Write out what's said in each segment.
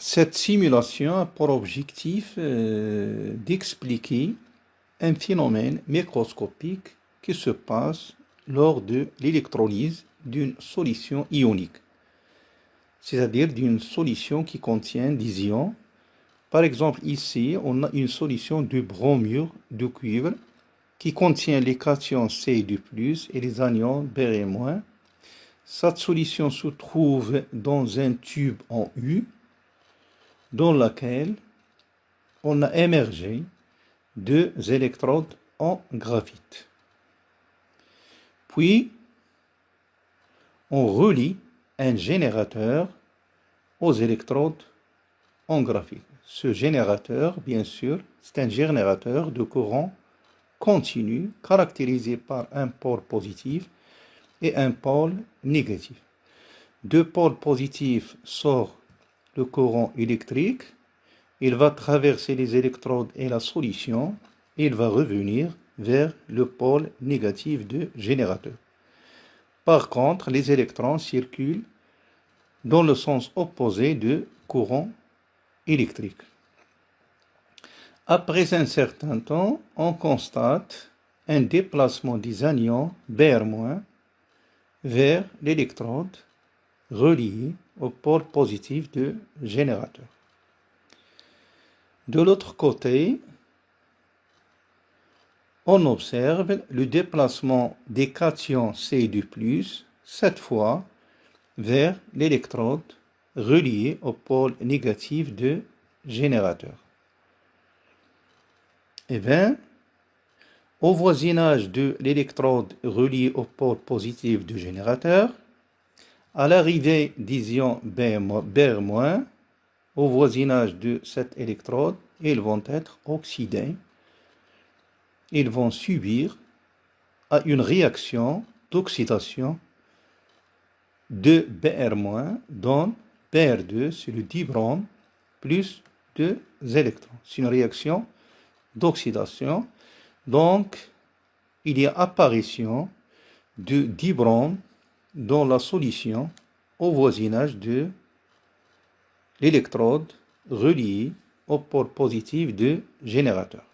Cette simulation a pour objectif euh, d'expliquer un phénomène microscopique qui se passe lors de l'électrolyse d'une solution ionique, c'est-à-dire d'une solution qui contient des ions. Par exemple, ici, on a une solution de bromure de cuivre qui contient les cations C et les anions Br-. Cette solution se trouve dans un tube en U dans laquelle on a émergé deux électrodes en graphite. Puis, on relie un générateur aux électrodes en graphite. Ce générateur, bien sûr, c'est un générateur de courant continu caractérisé par un pôle positif et un pôle négatif. Deux pôles positifs sortent le courant électrique, il va traverser les électrodes et la solution, il va revenir vers le pôle négatif du générateur. Par contre, les électrons circulent dans le sens opposé du courant électrique. Après un certain temps, on constate un déplacement des anions Br- vers l'électrode reliée au pôle positif du générateur. De l'autre côté, on observe le déplacement des cations C cette fois vers l'électrode reliée au pôle négatif du générateur. Eh bien, au voisinage de l'électrode reliée au pôle positif du générateur, à l'arrivée d'ions Br-, au voisinage de cette électrode, ils vont être oxydés. Ils vont subir à une réaction d'oxydation de Br- dans Br2 c'est le dibrome plus deux électrons. C'est une réaction d'oxydation. Donc, il y a apparition de dibrome dans la solution au voisinage de l'électrode reliée au pôle positif du générateur.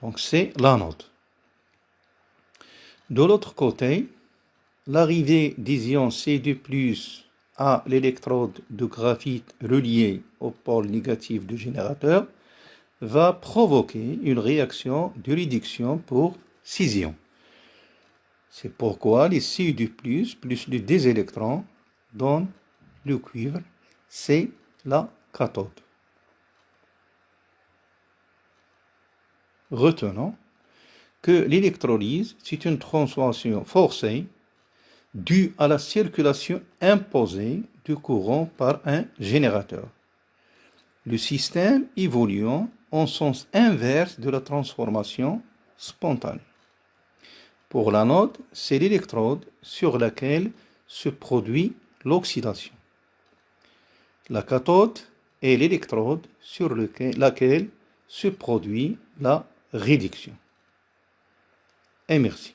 Donc c'est l'anode. De l'autre côté, l'arrivée des ions C2+, à l'électrode de graphite reliée au pôle négatif du générateur va provoquer une réaction de réduction pour 6 ions. C'est pourquoi les Cu plus plus les des électrons donnent le cuivre, c'est la cathode. Retenons que l'électrolyse, c'est une transformation forcée due à la circulation imposée du courant par un générateur. Le système évoluant en sens inverse de la transformation spontanée. Pour l'anode, c'est l'électrode sur laquelle se produit l'oxydation. La cathode est l'électrode sur laquelle se produit la réduction. Et merci.